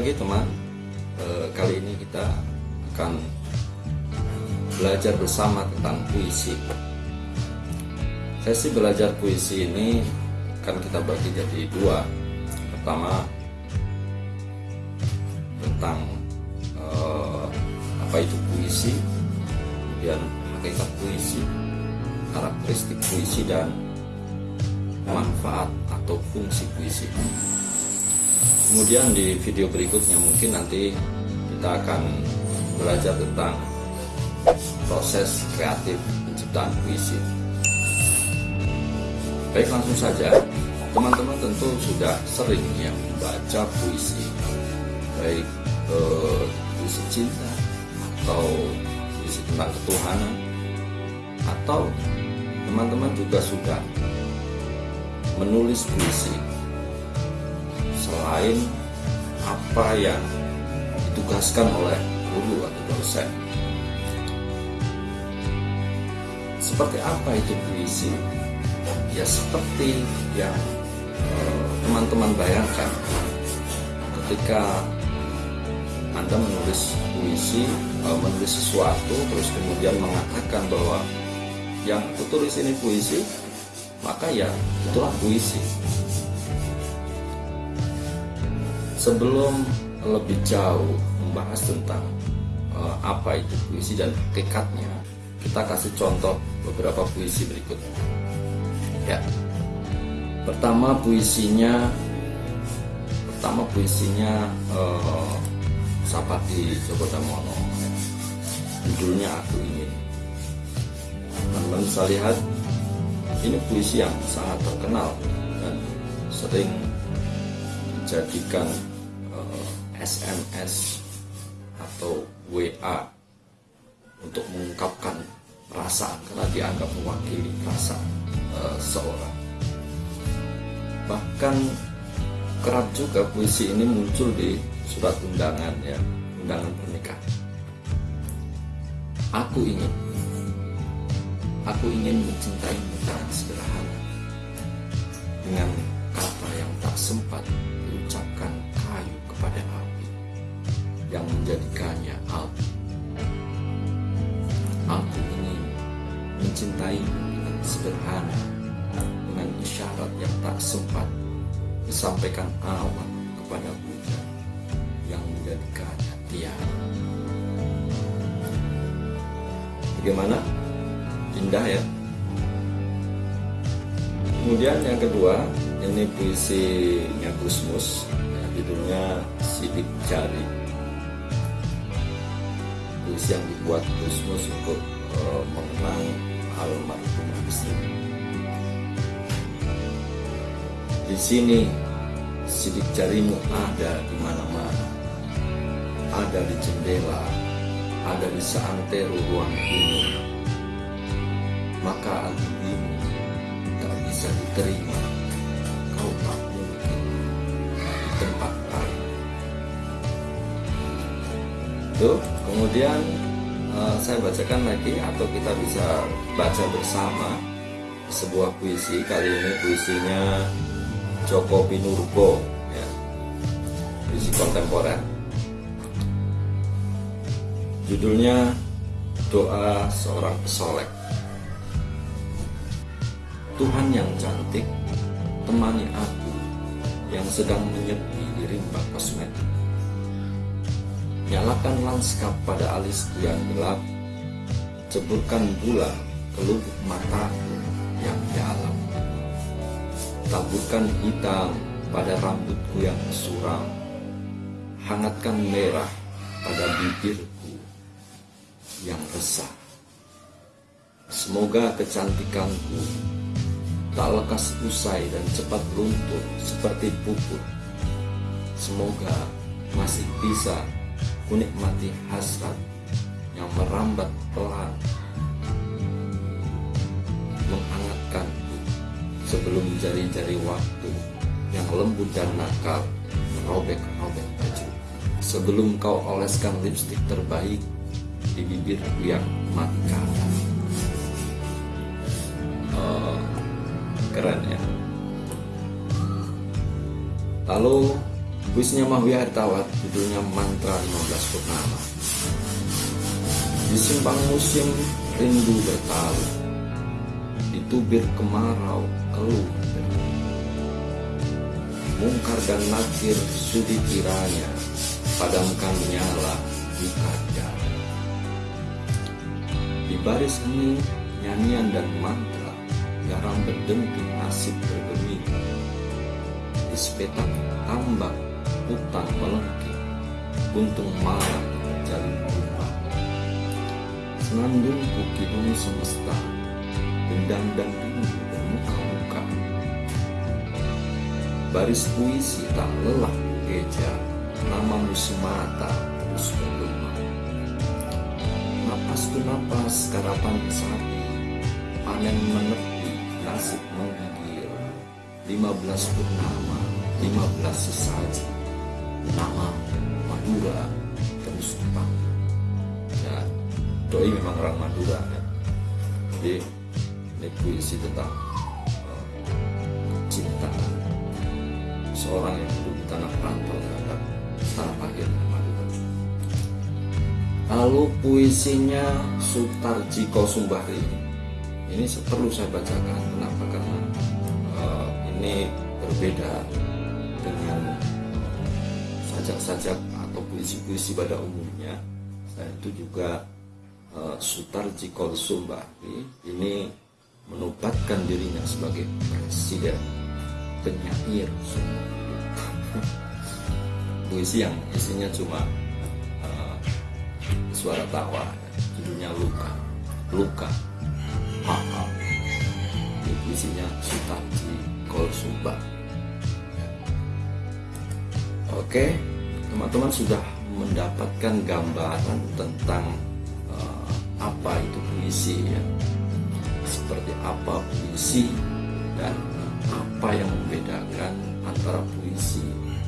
lagi teman e, Kali ini kita akan belajar bersama tentang puisi. Sesi belajar puisi ini akan kita bagi jadi dua. Pertama tentang e, apa itu puisi Kemudian hakikat puisi Karakteristik puisi dan manfaat atau fungsi puisi kemudian di video berikutnya mungkin nanti kita akan belajar tentang proses kreatif penciptaan puisi. Baik langsung saja. Teman-teman tentu sudah sering ya membaca puisi. Baik eh, puisi cinta atau puisi tentang ketuhanan. Atau teman-teman juga sudah menulis puisi selain apa yang ditugaskan oleh guru atau dosen. Seperti apa itu puisi? Ya seperti yang eh, teman-teman bayangkan ketika Anda menulis puisi, eh, menulis sesuatu, terus kemudian mengatakan bahwa yang aku tulis ini puisi, maka ya itulah puisi sebelum lebih jauh membahas tentang uh, apa itu puisi dan tekadnya kita kasih contoh beberapa puisi berikut. Ya. Pertama puisinya pertama puisinya uh, Sapati Djoko Damono. Judulnya aku ingin. Teman-teman bisa lihat ini puisi yang sangat terkenal dan sering dijadikan eh, SMS atau WA untuk mengungkapkan perasaan karena dianggap mewakili perasaan uh, seorang. Bahkan kerap juga puisi ini muncul di surat undangan ya, undangan pernikahan. Aku ingin Aku ingin mencintaimu dengan sederhana Dengan kata yang tak sempat diucapkan kayu kepada api Yang menjadikannya api Aku ingin mencintaimu dengan sederhana Dengan isyarat yang tak sempat disampaikan awan kepada hujan Yang menjadikannya tiada. Bagaimana? indah ya? Kemudian yang kedua ini puisinya Gusmus ya, judulnya Sidik Jari puisi yang dibuat Gusmus untuk uh, mengenang almarhum istri. Di sini sidik jarimu ada di mana-mana. Ada di jendela ada di seantero ruang ini. Maka albimu tak bisa diterima. Kau tak mungkin di tempat lain. Tuh kemudian uh, saya bacakan lagi atau kita bisa baca bersama sebuah puisi. Kali ini puisinya Joko Pinurbo ya. Puisi kontemporer. Judulnya doa seorang pesolek. Tuhan yang cantik, temani aku yang sedang menyepi di rimba kosmetik. Nyalakan lanskap pada alisku yang gelap, ceburkan gula ke lubuk mataku yang dalam. Taburkan hitam pada rambutku yang suram, hangatkan merah pada bibirku yang resah. Semoga kecantikanku tak lekas usai dan cepat luntur seperti pupur. Semoga masih bisa kunikmati hasrat yang merambat pelan menghangatkan sebelum jari-jari waktu yang lembut dan nakal merobek-robek baju. Sebelum kau oleskan lipstik terbaik di bibirku yang mati kalah keren ya. Lalu Puisinya Mahwi Hartawat judulnya Mantra 15 Purnama. Di simpang musim rindu bertalu, di tubir kemarau keluh Mungkar dan nakir sudi kiranya, padamkan nyala di kaca. Di baris ini nyanyian dan mantra, garam berdenting nasib bergeming. Di sepetak tambak hutan melengking, buntung malam jalin rumah. Senandung bukidung semesta, gendang dan rindu bermuka-muka. Baris puisi tak lelah geja, namamu semata terus bergema. Napas tu napas karapan sapi, panen menepi, nasib menggigil. Lima belas purnama, lima belas sesaji, nama Madura terus dipanggil. Ya, doi memang orang Madura ya. Jadi ini puisi tentang uh, cinta seorang yang hidup di tanah rantau terhadap tanah lahirnya Madura. Lalu puisinya Sutarji Kosumbahri ini perlu saya bacakan kenapa karena uh, ini berbeda sajak-sajak atau puisi-puisi pada umumnya. Saya itu juga uh, Sutarji Kosumbahri ini menubatkan dirinya sebagai presiden. Penyair puisi yang isinya cuma uh, suara tawa judulnya luka. Luka. Ha. Ini puisinya Sutarji Kolsumba oke teman-teman sudah mendapatkan gambaran tentang uh, apa itu puisi ya seperti apa puisi dan apa yang membedakan antara puisi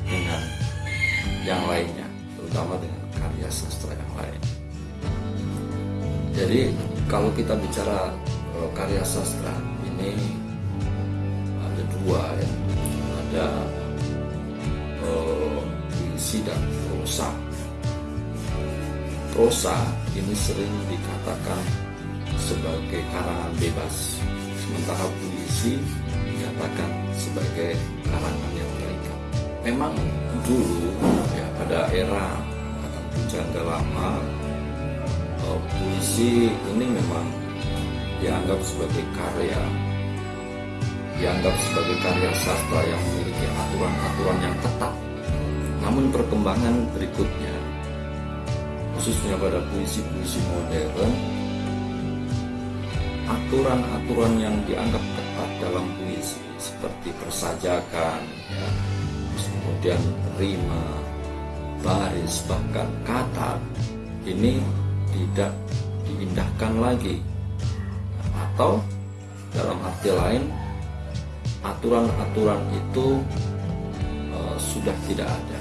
dengan yang lainnya, terutama dengan karya sastra yang lain. Jadi kalau kita bicara uh, karya sastra ini ada dua ya, ada puisi dan prosa. Prosa ini sering dikatakan sebagai karangan bebas, sementara puisi dikatakan sebagai karangan yang terikat. Memang dulu ya pada era pujangga lama uh, puisi ini memang dianggap sebagai karya dianggap sebagai karya sastra yang memiliki aturan-aturan yang ketat. Namun perkembangan berikutnya khususnya pada puisi-puisi modern aturan-aturan yang dianggap ketat dalam puisi seperti persajakan ya, kemudian rima baris bahkan kata ini tidak diindahkan lagi. Atau dalam arti lain aturan-aturan itu uh, sudah tidak ada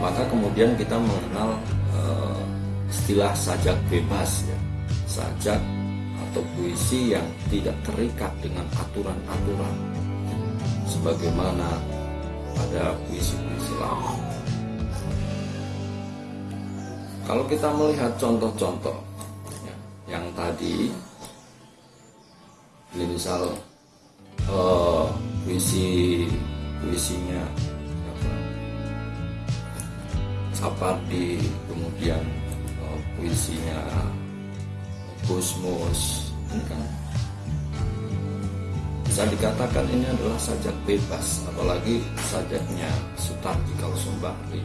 maka kemudian kita mengenal uh, istilah sajak bebas ya sajak atau puisi yang tidak terikat dengan aturan-aturan sebagaimana pada puisi-puisi lama. Kalau kita melihat contoh-contoh ya, yang tadi, ini misal uh, puisi puisinya Sapardi, kemudian uh, puisinya Gusmus, ini kan bisa dikatakan ini adalah sajak bebas, apalagi sajaknya Sutarji Kalsumbahri.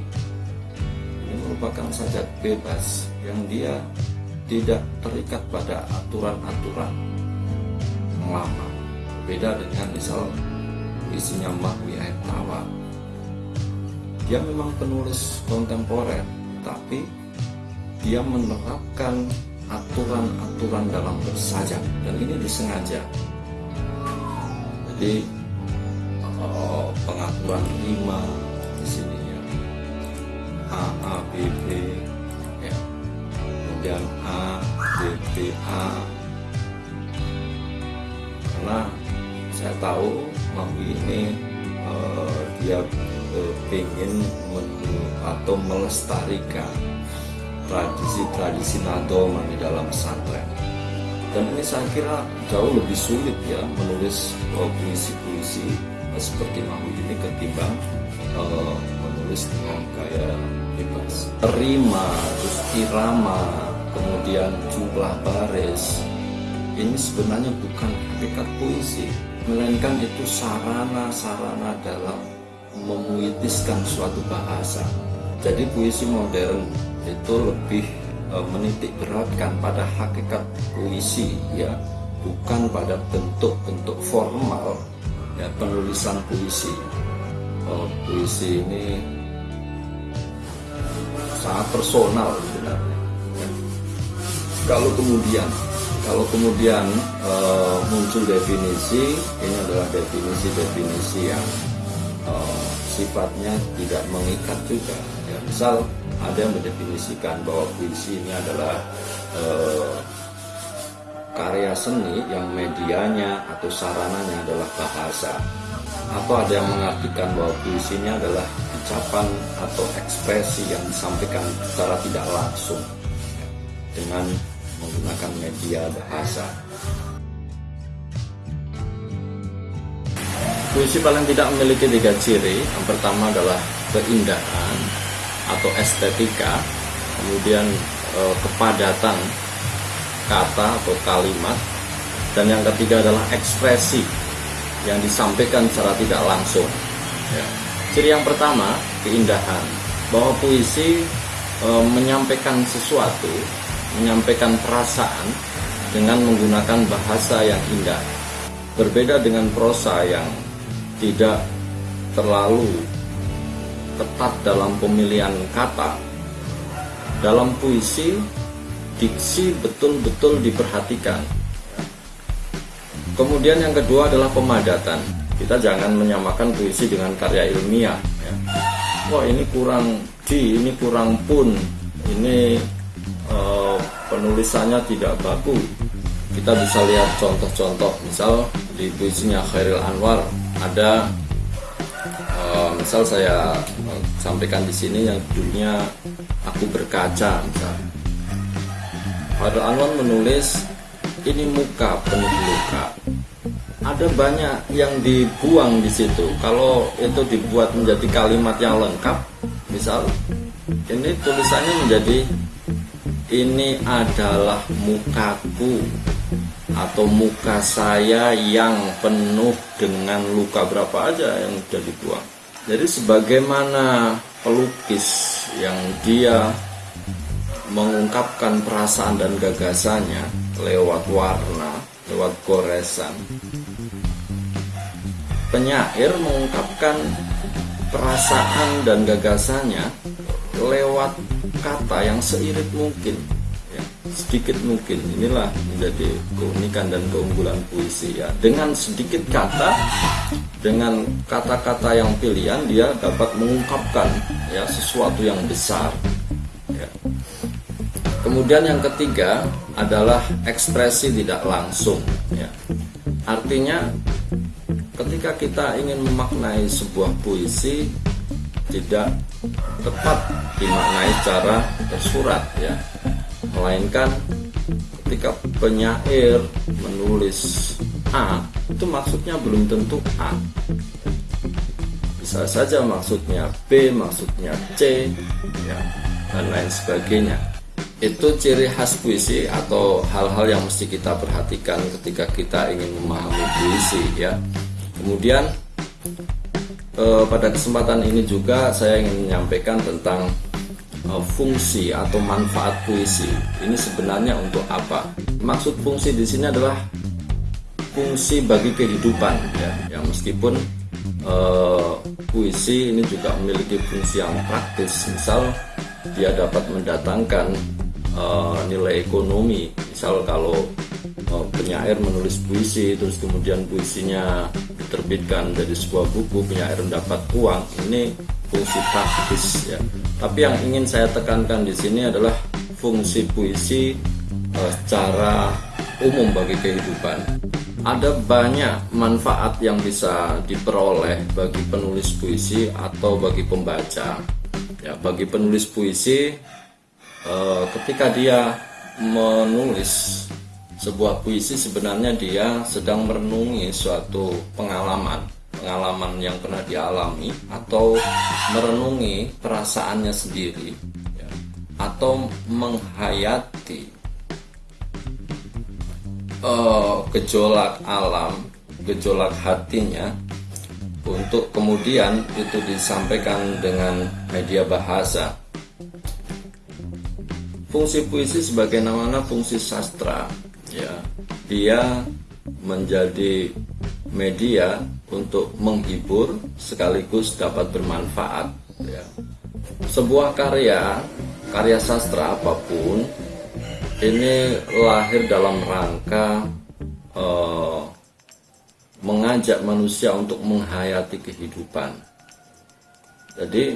Ini merupakan sajak bebas yang dia tidak terikat pada aturan-aturan lama. Beda dengan misal isinya Mahwi Air. Dia memang penulis kontemporer, tapi dia menerapkan aturan-aturan dalam bersajak dan ini disengaja. Jadi oh, pengaturan lima di sini ya. A A B B ya. Kemudian A B B A. Karena saya tahu Mahwi ini uh, dia eh, ingin atau melestarikan tradisi-tradisi nadoman di dalam pesantren. Dan ini saya kira jauh lebih sulit ya menulis uh, puisi-puisi uh, seperti Mahmud ini ketimbang uh, menulis dengan gaya bebas. Terima terus irama kemudian jumlah baris. Ini sebenarnya bukan hakikat puisi melainkan itu sarana-sarana dalam memuitiskan suatu bahasa. Jadi puisi modern itu lebih e, menitik beratkan pada hakikat puisi ya. Bukan pada bentuk-bentuk formal ya penulisan puisi. E, puisi ini sangat personal sebenarnya. Ya. kalau kemudian kalau kemudian e, muncul definisi ini adalah definisi-definisi yang e, sifatnya tidak mengikat juga ya misal ada yang mendefinisikan bahwa puisi ini adalah eh, karya seni yang medianya atau sarananya adalah bahasa atau ada yang mengartikan bahwa puisi ini adalah ucapan atau ekspresi yang disampaikan secara tidak langsung dengan menggunakan media bahasa. Puisi paling tidak memiliki tiga ciri. Yang pertama adalah keindahan, atau estetika, kemudian e, kepadatan kata atau kalimat, dan yang ketiga adalah ekspresi yang disampaikan secara tidak langsung. Ya. Ciri yang pertama keindahan, bahwa puisi e, menyampaikan sesuatu, menyampaikan perasaan dengan menggunakan bahasa yang indah. Berbeda dengan prosa yang tidak terlalu ketat dalam pemilihan kata. Dalam puisi, diksi betul-betul diperhatikan. Kemudian yang kedua adalah pemadatan. Kita jangan menyamakan puisi dengan karya ilmiah. Ya. Wah ini kurang di, ini kurang pun, ini uh, penulisannya tidak baku. Kita bisa lihat contoh-contoh, misal di puisinya Khairil Anwar ada uh, misal saya uh, sampaikan di sini yang judulnya aku berkaca misal. Pada Anwar menulis ini muka penuh luka. Ada banyak yang dibuang di situ. Kalau itu dibuat menjadi kalimat yang lengkap misal ini tulisannya menjadi ini adalah mukaku atau muka saya yang penuh dengan luka berapa aja yang sudah dibuang. Jadi sebagaimana pelukis yang dia mengungkapkan perasaan dan gagasannya lewat warna, lewat goresan. Penyair mengungkapkan perasaan dan gagasannya lewat kata yang seirit mungkin sedikit mungkin. Inilah menjadi keunikan dan keunggulan puisi ya. Dengan sedikit kata dengan kata-kata yang pilihan dia dapat mengungkapkan ya sesuatu yang besar ya. kemudian yang ketiga adalah ekspresi tidak langsung ya. Artinya ketika kita ingin memaknai sebuah puisi tidak tepat dimaknai secara tersurat ya melainkan ketika penyair menulis A itu maksudnya belum tentu A. Bisa saja maksudnya B maksudnya C ya, dan lain sebagainya. Itu ciri khas puisi atau hal-hal yang mesti kita perhatikan ketika kita ingin memahami puisi ya. Kemudian eh, pada kesempatan ini juga saya ingin menyampaikan tentang fungsi atau manfaat puisi. Ini sebenarnya untuk apa? Maksud fungsi di sini adalah fungsi bagi kehidupan ya, yang meskipun uh, puisi ini juga memiliki fungsi yang praktis, misal dia dapat mendatangkan uh, nilai ekonomi, misal kalau uh, penyair menulis puisi terus kemudian puisinya diterbitkan dari sebuah buku penyair mendapat uang ini fungsi praktis ya. Tapi yang ingin saya tekankan di sini adalah fungsi puisi uh, secara umum bagi kehidupan. ada banyak manfaat yang bisa diperoleh bagi penulis puisi atau bagi pembaca. Ya, bagi penulis puisi, eh, ketika dia menulis sebuah puisi, sebenarnya dia sedang merenungi suatu pengalaman, pengalaman yang pernah dialami, atau merenungi perasaannya sendiri, ya, atau menghayati uh, gejolak alam, gejolak hatinya untuk kemudian itu disampaikan dengan media bahasa. Fungsi puisi sebagai namanya fungsi sastra, ya, dia menjadi media untuk menghibur sekaligus dapat bermanfaat. Ya. Sebuah karya, karya sastra apa pun ini lahir dalam rangka uh, mengajak manusia untuk menghayati kehidupan. Jadi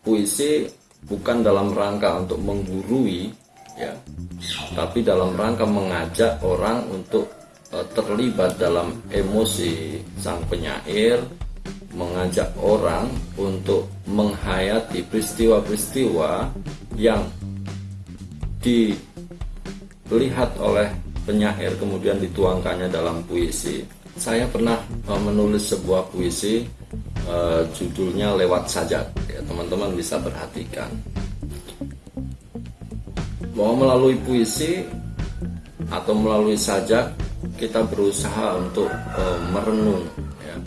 puisi bukan dalam rangka untuk menggurui ya, tapi dalam rangka mengajak orang untuk terlibat dalam emosi sang penyair, mengajak orang untuk menghayati peristiwa-peristiwa yang di dilihat oleh penyair kemudian dituangkannya dalam puisi. Saya pernah uh, menulis sebuah puisi uh, judulnya lewat saja. Ya, teman-teman bisa perhatikan. Bahwa melalui puisi atau melalui sajak kita berusaha untuk uh, merenung, ya,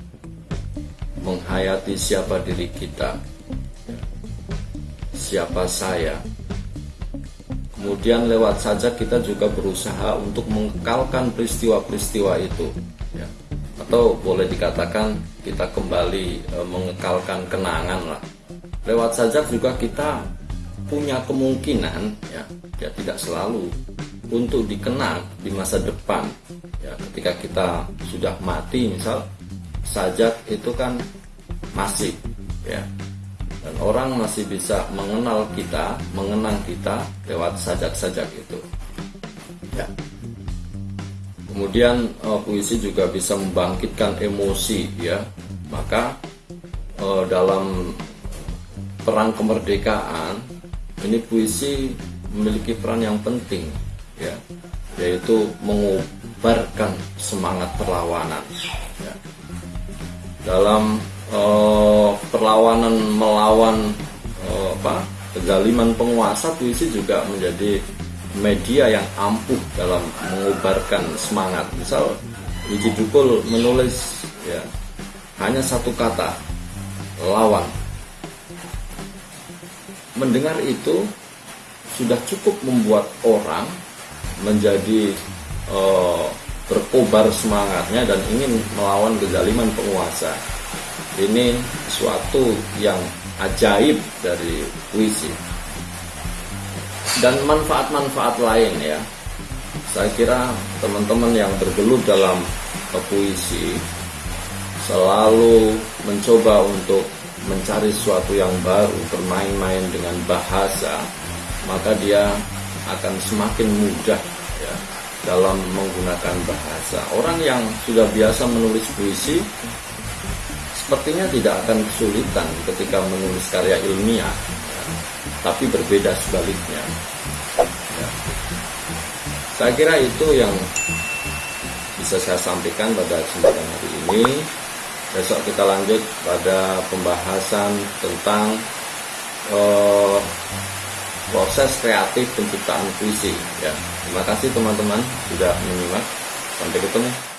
menghayati siapa diri kita, ya, siapa saya, Kemudian lewat saja kita juga berusaha untuk mengekalkan peristiwa-peristiwa itu. Ya. Atau boleh dikatakan kita kembali e, mengekalkan kenangan lah. Lewat saja juga kita punya kemungkinan ya, ya tidak selalu untuk dikenang di masa depan. Ya, ketika kita sudah mati misal sajak itu kan masih ya dan orang masih bisa mengenal kita, mengenang kita lewat sajak-sajak itu. Ya. Kemudian uh, puisi juga bisa membangkitkan emosi, ya. Maka uh, dalam perang kemerdekaan ini puisi memiliki peran yang penting, ya, yaitu mengubarkan semangat perlawanan. Ya. Dalam uh, perlawanan melawan uh, apa kezaliman penguasa puisi juga menjadi media yang ampuh dalam mengubarkan semangat misal Wiji Dukul menulis ya hanya satu kata lawan mendengar itu sudah cukup membuat orang menjadi uh, berkobar semangatnya dan ingin melawan kezaliman penguasa. Ini suatu yang ajaib dari puisi. Dan manfaat-manfaat lain ya. Saya kira teman-teman yang bergelut dalam puisi selalu mencoba untuk mencari sesuatu yang baru bermain-main dengan bahasa maka dia akan semakin mudah ya dalam menggunakan bahasa orang yang sudah biasa menulis puisi sepertinya tidak akan kesulitan ketika menulis karya ilmiah, ya. tapi berbeda sebaliknya. Ya. Saya kira itu yang bisa saya sampaikan pada kesempatan hari ini. Besok kita lanjut pada pembahasan tentang uh, proses kreatif penciptaan puisi. Ya, terima kasih teman-teman sudah menyimak. Sampai ketemu.